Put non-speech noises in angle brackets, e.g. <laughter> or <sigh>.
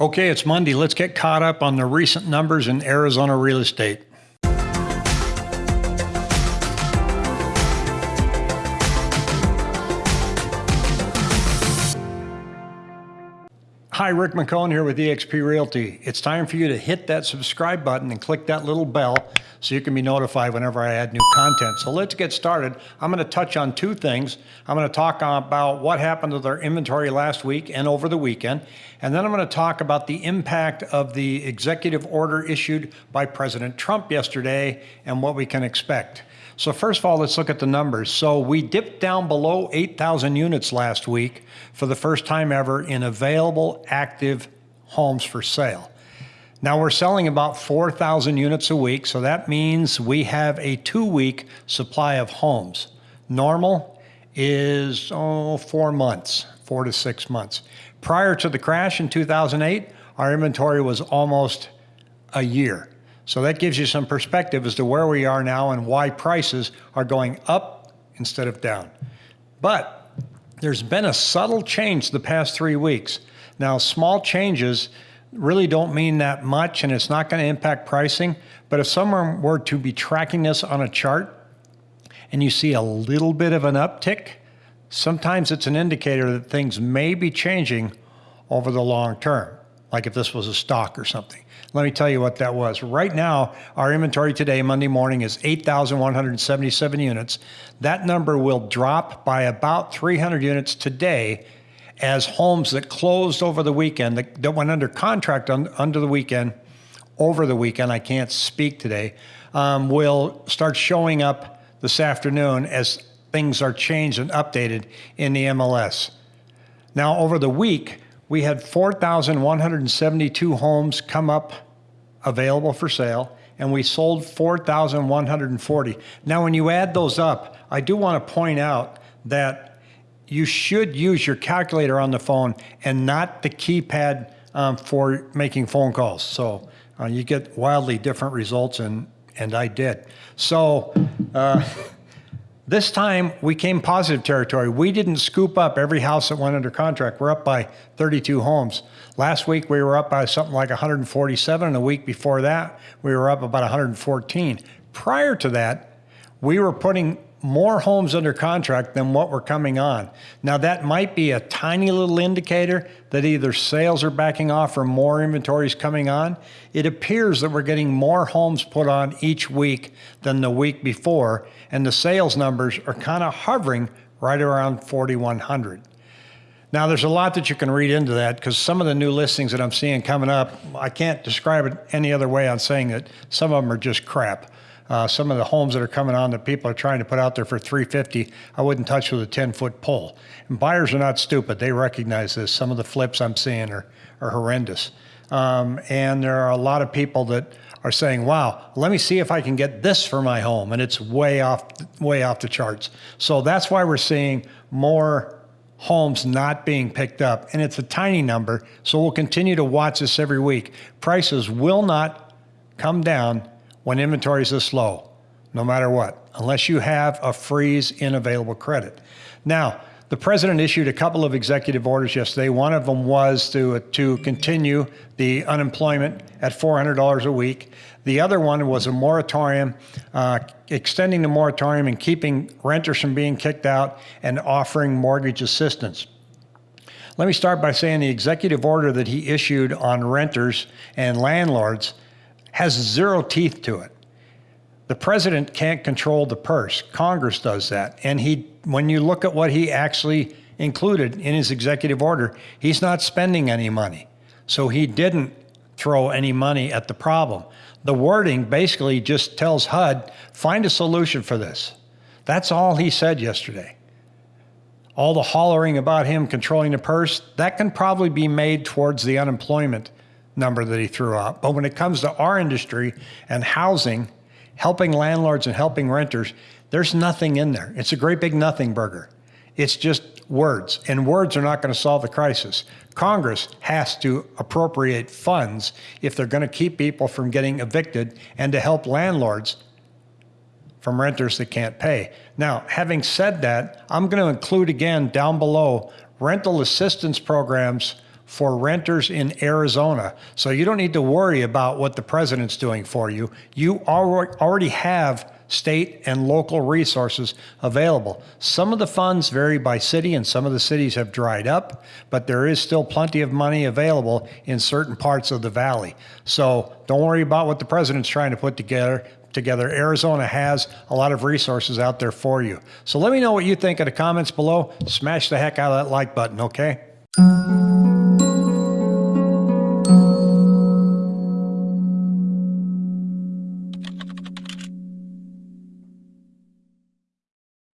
Okay, it's Monday. Let's get caught up on the recent numbers in Arizona real estate. Hi, Rick McCone here with eXp Realty. It's time for you to hit that subscribe button and click that little bell so you can be notified whenever I add new content. So let's get started. I'm going to touch on two things. I'm going to talk about what happened with our inventory last week and over the weekend. And then I'm going to talk about the impact of the executive order issued by President Trump yesterday and what we can expect. So first of all, let's look at the numbers. So we dipped down below 8,000 units last week for the first time ever in available active homes for sale. Now we're selling about 4,000 units a week, so that means we have a two-week supply of homes. Normal is oh, four months, four to six months. Prior to the crash in 2008, our inventory was almost a year. So that gives you some perspective as to where we are now and why prices are going up instead of down. But there's been a subtle change the past three weeks. Now, small changes really don't mean that much and it's not going to impact pricing. But if someone were to be tracking this on a chart and you see a little bit of an uptick, sometimes it's an indicator that things may be changing over the long term, like if this was a stock or something. Let me tell you what that was. Right now, our inventory today, Monday morning, is 8,177 units. That number will drop by about 300 units today as homes that closed over the weekend, that, that went under contract on, under the weekend, over the weekend, I can't speak today, um, will start showing up this afternoon as things are changed and updated in the MLS. Now, over the week, we had 4,172 homes come up available for sale, and we sold 4,140. Now, when you add those up, I do want to point out that you should use your calculator on the phone and not the keypad um, for making phone calls. So uh, you get wildly different results, and, and I did. So uh, <laughs> this time we came positive territory. We didn't scoop up every house that went under contract. We're up by 32 homes. Last week we were up by something like 147, and the week before that we were up about 114. Prior to that, we were putting more homes under contract than what were coming on. Now that might be a tiny little indicator that either sales are backing off or more inventory is coming on. It appears that we're getting more homes put on each week than the week before, and the sales numbers are kind of hovering right around 4,100. Now, there's a lot that you can read into that because some of the new listings that I'm seeing coming up, I can't describe it any other way on saying that some of them are just crap. Uh, some of the homes that are coming on that people are trying to put out there for 350, I wouldn't touch with a 10 foot pole. And buyers are not stupid. They recognize this. Some of the flips I'm seeing are, are horrendous. Um, and there are a lot of people that are saying, wow, let me see if I can get this for my home. And it's way off, way off the charts. So that's why we're seeing more homes not being picked up. And it's a tiny number. So we'll continue to watch this every week. Prices will not come down when inventory is this low, no matter what, unless you have a freeze in available credit. Now, the president issued a couple of executive orders yesterday. One of them was to, to continue the unemployment at $400 a week. The other one was a moratorium, uh, extending the moratorium and keeping renters from being kicked out and offering mortgage assistance. Let me start by saying the executive order that he issued on renters and landlords has zero teeth to it. The president can't control the purse. Congress does that. And he, when you look at what he actually included in his executive order, he's not spending any money. So he didn't throw any money at the problem. The wording basically just tells HUD, find a solution for this. That's all he said yesterday. All the hollering about him controlling the purse, that can probably be made towards the unemployment number that he threw out. But when it comes to our industry and housing, helping landlords and helping renters, there's nothing in there. It's a great big nothing burger. It's just words, and words are not going to solve the crisis. Congress has to appropriate funds if they're going to keep people from getting evicted and to help landlords from renters that can't pay. Now, having said that, I'm going to include again down below rental assistance programs for renters in Arizona. So you don't need to worry about what the president's doing for you. You alre- already have state and local resources available. Some of the funds vary by city and some of the cities have dried up, but there is still plenty of money available in certain parts of the valley. So don't worry about what the president's trying to put together together. Arizona has a lot of resources out there for you. So let me know what you think in the comments below. Smash the heck out of that like button, okay?